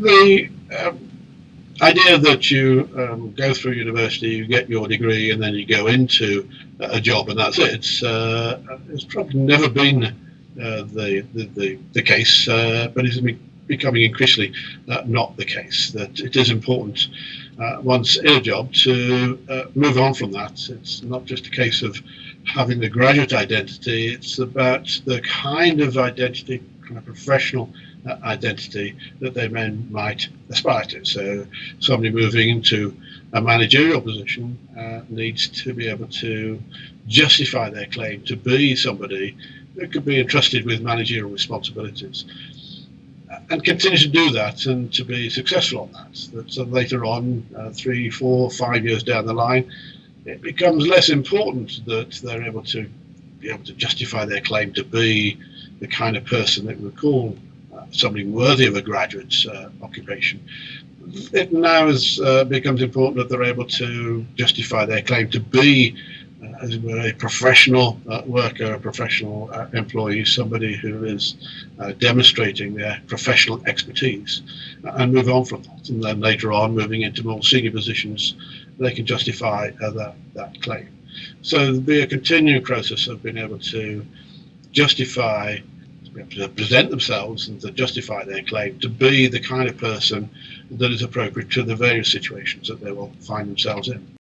the um, idea that you um, go through university, you get your degree, and then you go into a job and that's it, it's, uh, it's probably never been uh, the, the, the, case, uh, but it's becoming increasingly uh, not the case. That it is important uh, once in a job to uh, move on from that. It's not just a case of having the graduate identity, it's about the kind of identity, kind of professional uh, identity that they men might aspire to. So somebody moving into a managerial position uh, needs to be able to justify their claim to be somebody that could be entrusted with managerial responsibilities and continue to do that and to be successful on that. That so later on, uh, three, four, five years down the line, it becomes less important that they're able to be able to justify their claim to be the kind of person that we call uh, somebody worthy of a graduate's uh, occupation. It now is, uh, becomes important that they're able to justify their claim to be uh, as it were, a professional uh, worker, a professional employee, somebody who is demonstrating their professional expertise and move on from that. And then later on, moving into more senior positions, they can justify that, that claim. So there'll be a continuing process of being able to justify to present themselves and to justify their claim to be the kind of person that is appropriate to the various situations that they will find themselves in.